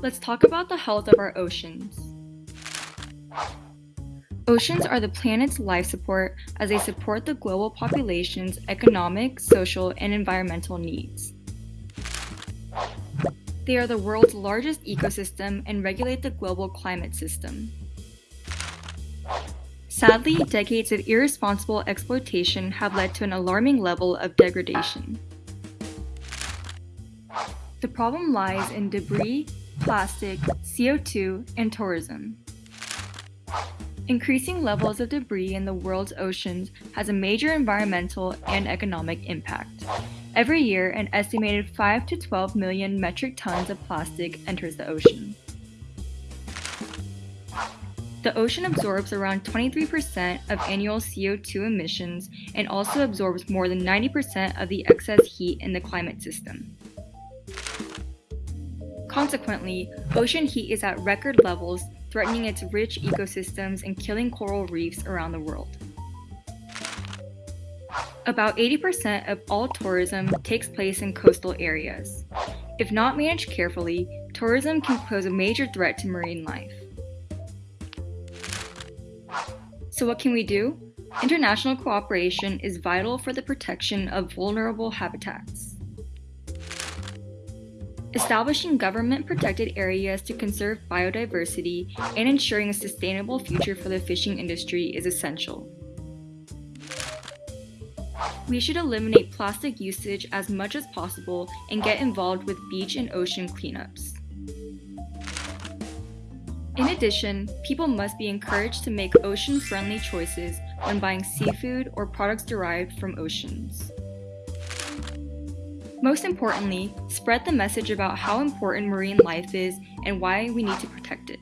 let's talk about the health of our oceans. Oceans are the planet's life support as they support the global population's economic, social, and environmental needs. They are the world's largest ecosystem and regulate the global climate system. Sadly, decades of irresponsible exploitation have led to an alarming level of degradation. The problem lies in debris, plastic, CO2, and tourism. Increasing levels of debris in the world's oceans has a major environmental and economic impact. Every year, an estimated 5 to 12 million metric tons of plastic enters the ocean. The ocean absorbs around 23% of annual CO2 emissions and also absorbs more than 90% of the excess heat in the climate system. Consequently, ocean heat is at record levels, threatening its rich ecosystems and killing coral reefs around the world. About 80% of all tourism takes place in coastal areas. If not managed carefully, tourism can pose a major threat to marine life. So what can we do? International cooperation is vital for the protection of vulnerable habitats. Establishing government-protected areas to conserve biodiversity and ensuring a sustainable future for the fishing industry is essential. We should eliminate plastic usage as much as possible and get involved with beach and ocean cleanups. In addition, people must be encouraged to make ocean-friendly choices when buying seafood or products derived from oceans. Most importantly, spread the message about how important marine life is and why we need to protect it.